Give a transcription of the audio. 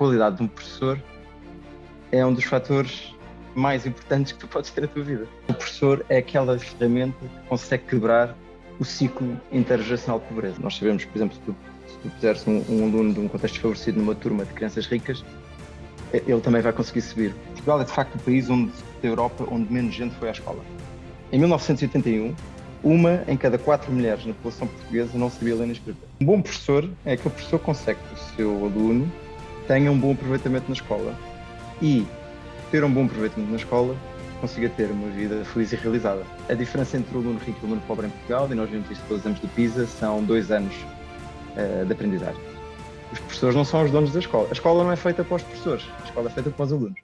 qualidade de um professor é um dos fatores mais importantes que tu podes ter na tua vida. O professor é aquela ferramenta que consegue quebrar o ciclo intergeracional de pobreza. Nós sabemos, por exemplo, se tu, se tu puseres um, um, aluno de um contexto desfavorecido numa turma de crianças ricas, ele também vai conseguir subir. Portugal é de facto o país onde, da Europa onde menos gente foi à escola. Em 1981, uma em cada quatro mulheres na população portuguesa não sabia ler nem escrever. Um bom professor é aquele professor que consegue que o seu aluno tenha um bom aproveitamento na escola e ter um bom aproveitamento na escola consiga ter uma vida feliz e realizada. A diferença entre o aluno rico e o aluno pobre em Portugal, e nós vimos isso todos os anos do PISA, são dois anos uh, de aprendizagem. Os professores não são os donos da escola. A escola não é feita para os professores, a escola é feita para os alunos.